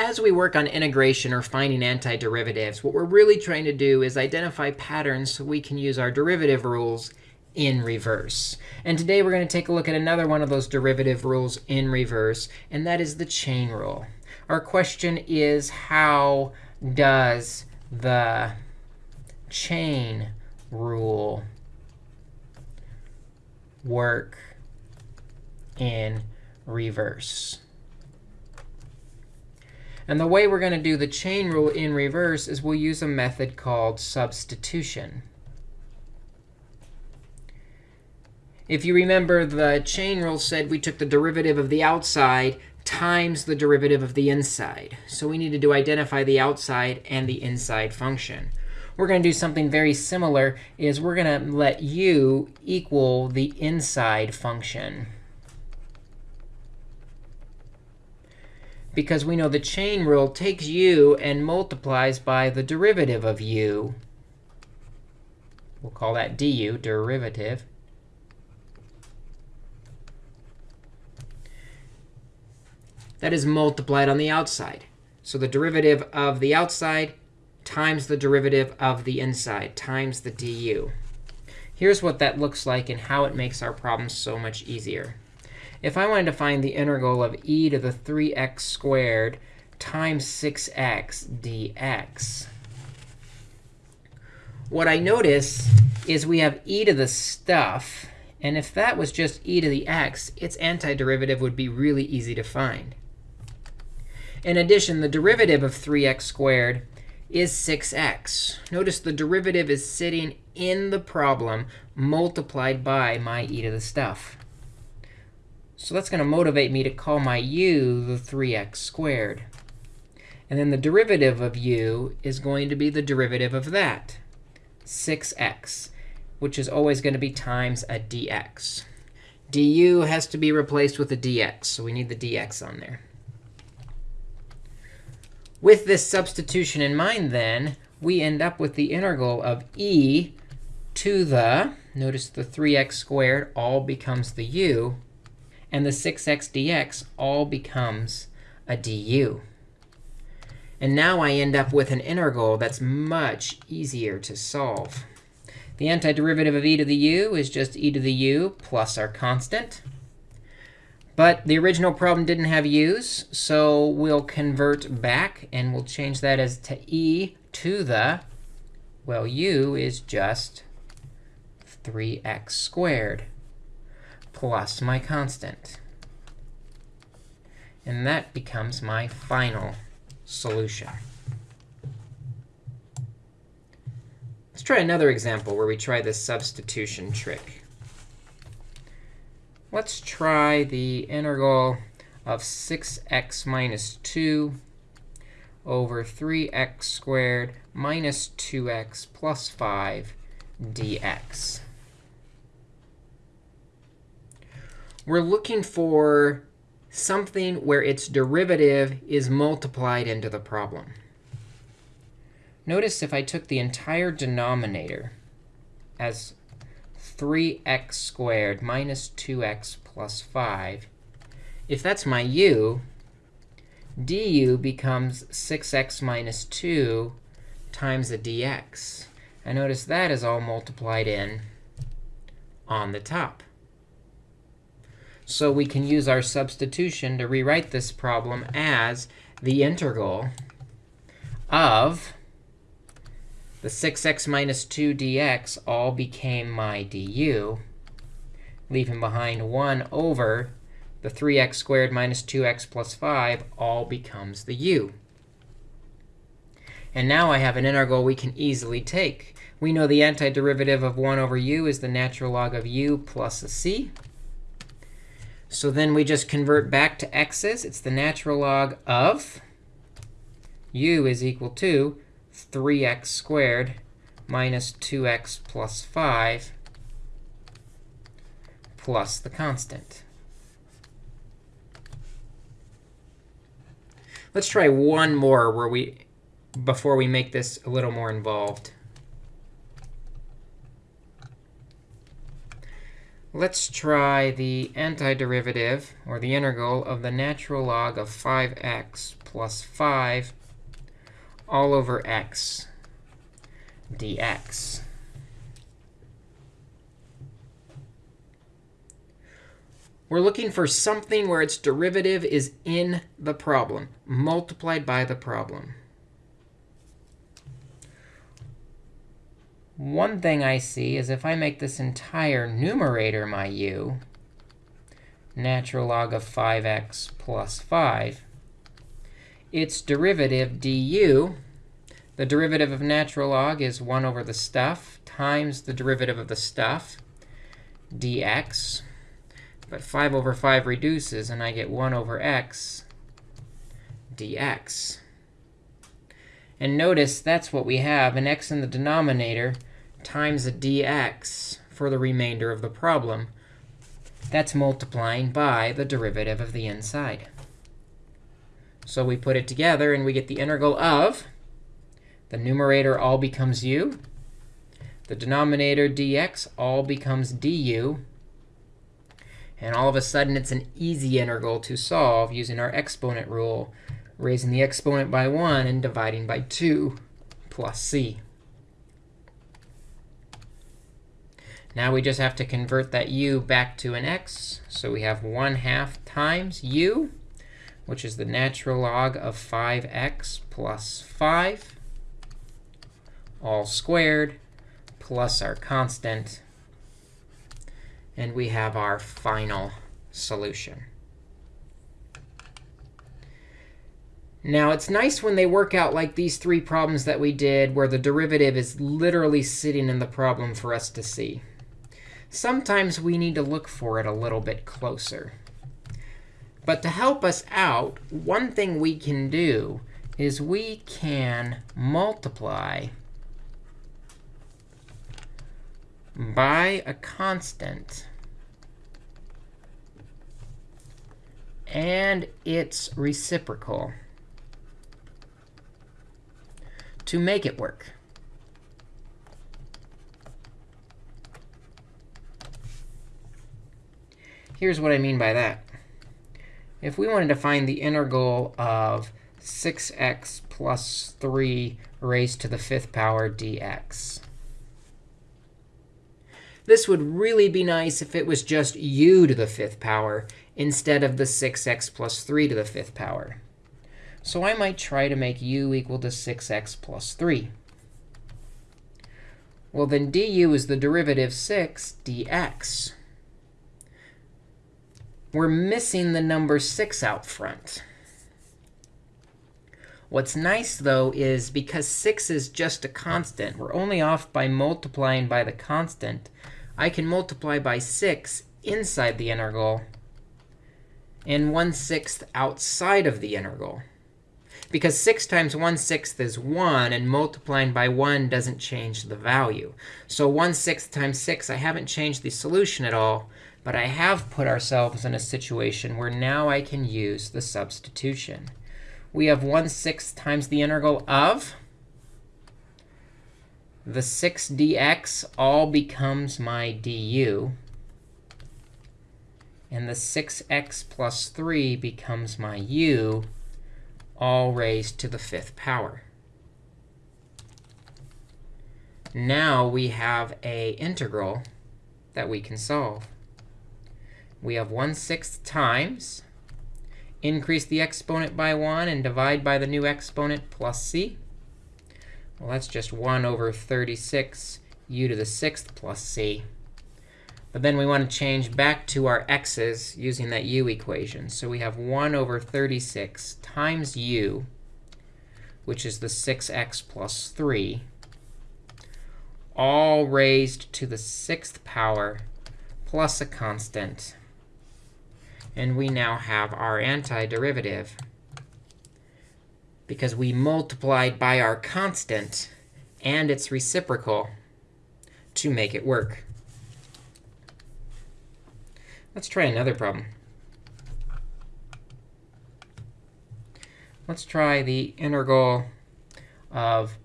as we work on integration or finding antiderivatives, what we're really trying to do is identify patterns so we can use our derivative rules in reverse. And today we're going to take a look at another one of those derivative rules in reverse, and that is the chain rule. Our question is, how does the chain rule work in reverse? And the way we're going to do the chain rule in reverse is we'll use a method called substitution. If you remember, the chain rule said we took the derivative of the outside times the derivative of the inside. So we needed to identify the outside and the inside function. We're going to do something very similar is we're going to let u equal the inside function. Because we know the chain rule takes u and multiplies by the derivative of u. We'll call that du, derivative. that is multiplied on the outside. So the derivative of the outside times the derivative of the inside times the du. Here's what that looks like and how it makes our problem so much easier. If I wanted to find the integral of e to the 3x squared times 6x dx, what I notice is we have e to the stuff. And if that was just e to the x, its antiderivative would be really easy to find. In addition, the derivative of 3x squared is 6x. Notice the derivative is sitting in the problem multiplied by my e to the stuff. So that's going to motivate me to call my u the 3x squared. And then the derivative of u is going to be the derivative of that, 6x, which is always going to be times a dx. du has to be replaced with a dx, so we need the dx on there. With this substitution in mind, then, we end up with the integral of e to the, notice the 3x squared all becomes the u, and the 6x dx all becomes a du. And now I end up with an integral that's much easier to solve. The antiderivative of e to the u is just e to the u plus our constant. But the original problem didn't have u's, so we'll convert back, and we'll change that as to e to the, well, u is just 3x squared plus my constant. And that becomes my final solution. Let's try another example where we try this substitution trick. Let's try the integral of 6x minus 2 over 3x squared minus 2x plus 5 dx. We're looking for something where its derivative is multiplied into the problem. Notice if I took the entire denominator as 3x squared minus 2x plus 5. If that's my u, du becomes 6x minus 2 times the dx. And notice that is all multiplied in on the top. So we can use our substitution to rewrite this problem as the integral of the 6x minus 2 dx all became my du, leaving behind 1 over the 3x squared minus 2x plus 5 all becomes the u. And now I have an integral we can easily take. We know the antiderivative of 1 over u is the natural log of u plus a c. So then we just convert back to x's. It's the natural log of u is equal to 3x squared minus 2x plus 5 plus the constant. Let's try one more where we before we make this a little more involved. Let's try the antiderivative, or the integral, of the natural log of 5x plus 5 all over x dx. We're looking for something where its derivative is in the problem, multiplied by the problem. One thing I see is if I make this entire numerator my u, natural log of 5x plus 5, its derivative du, the derivative of natural log is 1 over the stuff times the derivative of the stuff, dx. But 5 over 5 reduces, and I get 1 over x dx. And notice that's what we have, an x in the denominator times a dx for the remainder of the problem. That's multiplying by the derivative of the inside. So we put it together, and we get the integral of the numerator all becomes u. The denominator dx all becomes du. And all of a sudden, it's an easy integral to solve using our exponent rule, raising the exponent by 1 and dividing by 2 plus c. Now we just have to convert that u back to an x. So we have 1 half times u, which is the natural log of 5x plus 5, all squared, plus our constant. And we have our final solution. Now, it's nice when they work out like these three problems that we did, where the derivative is literally sitting in the problem for us to see sometimes we need to look for it a little bit closer. But to help us out, one thing we can do is we can multiply by a constant and its reciprocal to make it work. Here's what I mean by that. If we wanted to find the integral of 6x plus 3 raised to the fifth power dx, this would really be nice if it was just u to the fifth power instead of the 6x plus 3 to the fifth power. So I might try to make u equal to 6x plus 3. Well, then du is the derivative 6 dx we're missing the number 6 out front. What's nice, though, is because 6 is just a constant, we're only off by multiplying by the constant. I can multiply by 6 inside the integral and 1 sixth outside of the integral. Because 6 times 1 sixth is 1, and multiplying by 1 doesn't change the value. So 1 sixth times 6, I haven't changed the solution at all. But I have put ourselves in a situation where now I can use the substitution. We have 1 6 times the integral of the 6 dx all becomes my du. And the 6x plus 3 becomes my u, all raised to the fifth power. Now we have a integral that we can solve we have 1 6th times. Increase the exponent by 1 and divide by the new exponent plus c. Well, that's just 1 over 36 u to the 6th plus c. But then we want to change back to our x's using that u equation. So we have 1 over 36 times u, which is the 6x plus 3, all raised to the 6th power plus a constant and we now have our antiderivative because we multiplied by our constant and its reciprocal to make it work. Let's try another problem. Let's try the integral of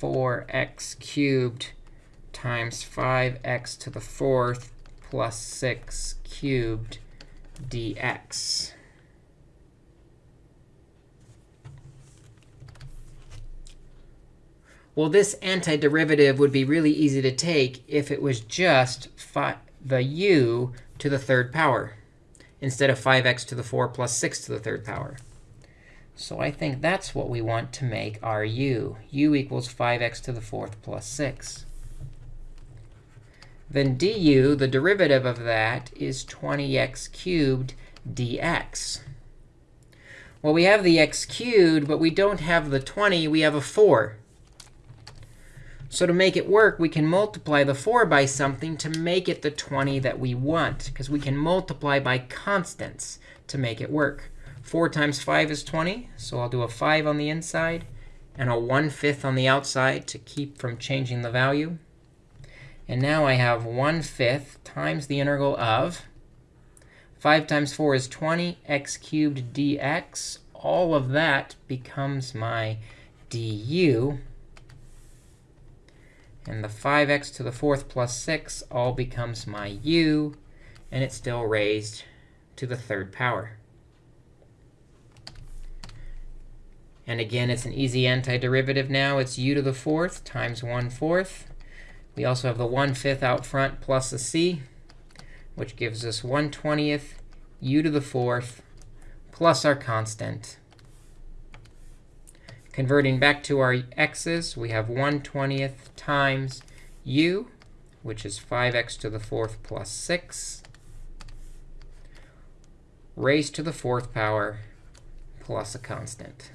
4x cubed times 5x to the fourth plus 6 cubed dx. Well, this antiderivative would be really easy to take if it was just the u to the third power instead of 5x to the 4 plus 6 to the third power. So I think that's what we want to make our u. u equals 5x to the fourth plus 6. Then du, the derivative of that, is 20x cubed dx. Well, we have the x cubed, but we don't have the 20. We have a 4. So to make it work, we can multiply the 4 by something to make it the 20 that we want, because we can multiply by constants to make it work. 4 times 5 is 20, so I'll do a 5 on the inside and a 1 5th on the outside to keep from changing the value. And now I have 1 5th times the integral of 5 times 4 is 20, x cubed dx. All of that becomes my du. And the 5x to the fourth plus 6 all becomes my u. And it's still raised to the third power. And again, it's an easy antiderivative now. It's u to the fourth times 1 fourth. We also have the 1 fifth out front plus a c which gives us 1 20th u to the fourth plus our constant. Converting back to our x's, we have 1 20th times u, which is 5x to the fourth plus 6, raised to the fourth power plus a constant.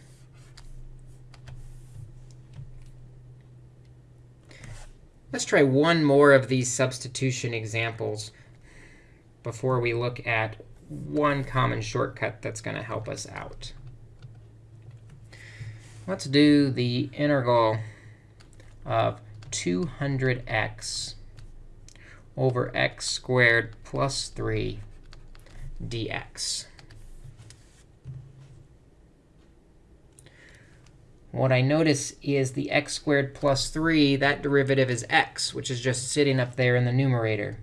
Let's try one more of these substitution examples before we look at one common shortcut that's going to help us out. Let's do the integral of 200x over x squared plus 3 dx. What I notice is the x squared plus 3, that derivative is x, which is just sitting up there in the numerator.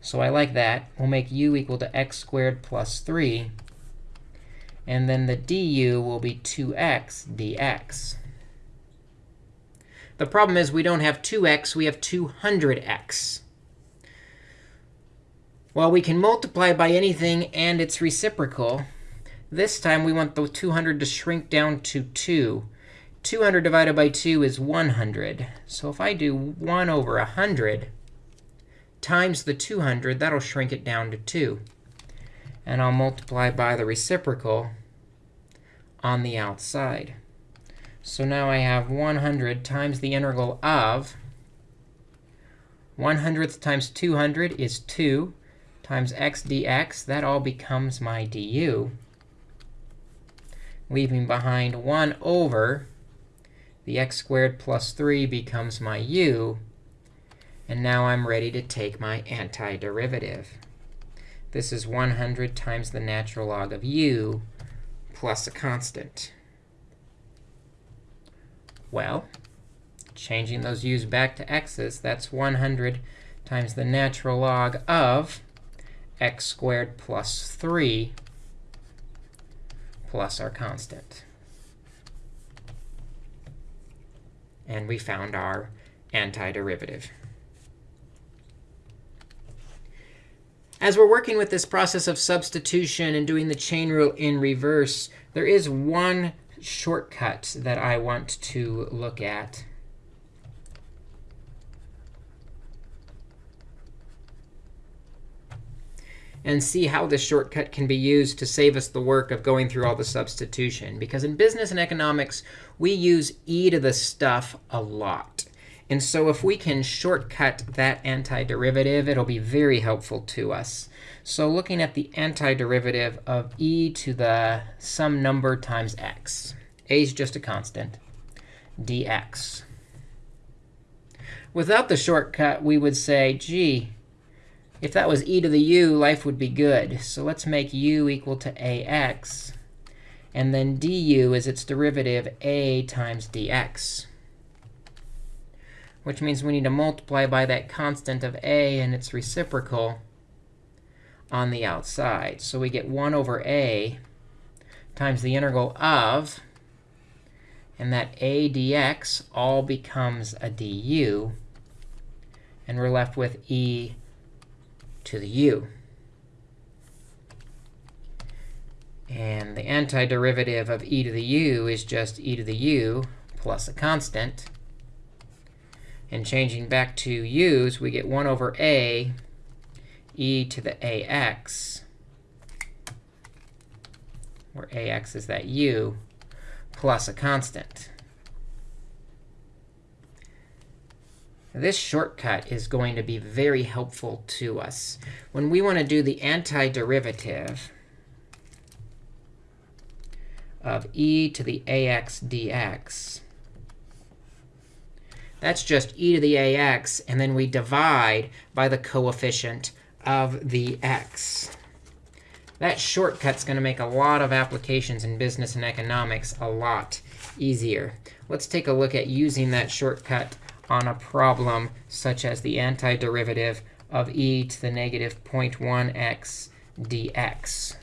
So I like that. We'll make u equal to x squared plus 3. And then the du will be 2x dx. The problem is we don't have 2x. We have 200x. Well, we can multiply by anything and its reciprocal. This time, we want the 200 to shrink down to 2. 200 divided by 2 is 100. So if I do 1 over 100 times the 200, that'll shrink it down to 2. And I'll multiply by the reciprocal on the outside. So now I have 100 times the integral of 1 hundredth times 200 is 2 times x dx. That all becomes my du, leaving behind 1 over the x squared plus 3 becomes my u. And now I'm ready to take my antiderivative. This is 100 times the natural log of u plus a constant. Well, changing those u's back to x's, that's 100 times the natural log of x squared plus 3 plus our constant. And we found our antiderivative. As we're working with this process of substitution and doing the chain rule in reverse, there is one shortcut that I want to look at. And see how this shortcut can be used to save us the work of going through all the substitution. Because in business and economics, we use e to the stuff a lot. And so if we can shortcut that antiderivative, it'll be very helpful to us. So looking at the antiderivative of e to the some number times x. a is just a constant, dx. Without the shortcut, we would say, gee, if that was e to the u, life would be good. So let's make u equal to ax. And then du is its derivative a times dx, which means we need to multiply by that constant of a and its reciprocal on the outside. So we get 1 over a times the integral of And that a dx all becomes a du. And we're left with e to the u. And the antiderivative of e to the u is just e to the u plus a constant. And changing back to u's, we get 1 over a e to the ax, where ax is that u, plus a constant. This shortcut is going to be very helpful to us. When we want to do the antiderivative of e to the ax dx, that's just e to the ax, and then we divide by the coefficient of the x. That shortcut's going to make a lot of applications in business and economics a lot easier. Let's take a look at using that shortcut on a problem such as the antiderivative of e to the negative 0.1x dx.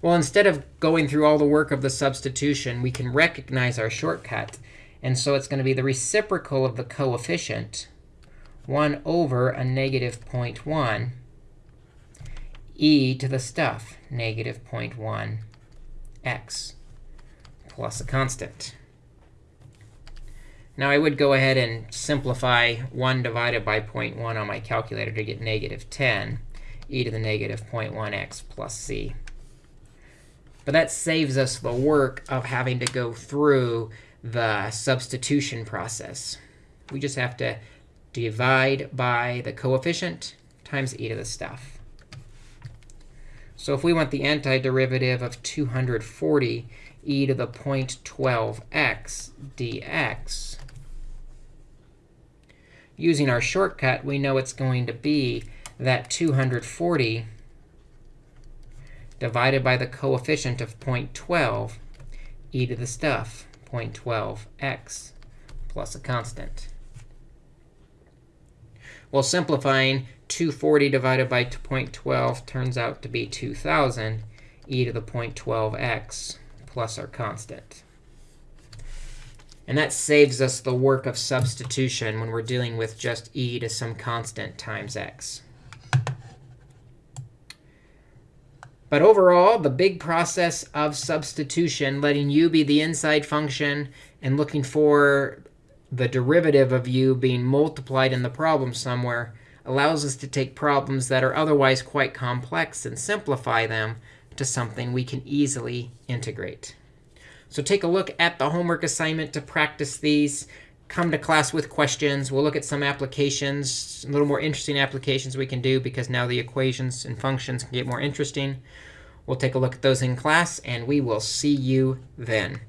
Well, instead of going through all the work of the substitution, we can recognize our shortcut. And so it's going to be the reciprocal of the coefficient, 1 over a negative 0.1 e to the stuff, negative 0.1 x plus a constant. Now, I would go ahead and simplify 1 divided by 0.1 on my calculator to get negative 10 e to the negative 0.1x plus c. But that saves us the work of having to go through the substitution process. We just have to divide by the coefficient times e to the stuff. So if we want the antiderivative of 240 e to the 0.12x dx, using our shortcut, we know it's going to be that 240 divided by the coefficient of 0.12 e to the stuff, 0.12x plus a constant. Well, simplifying, 240 divided by 0.12 turns out to be 2,000 e to the 0.12x plus our constant. And that saves us the work of substitution when we're dealing with just e to some constant times x. But overall, the big process of substitution, letting u be the inside function and looking for the derivative of u being multiplied in the problem somewhere, allows us to take problems that are otherwise quite complex and simplify them to something we can easily integrate. So take a look at the homework assignment to practice these. Come to class with questions. We'll look at some applications, a little more interesting applications we can do because now the equations and functions can get more interesting. We'll take a look at those in class, and we will see you then.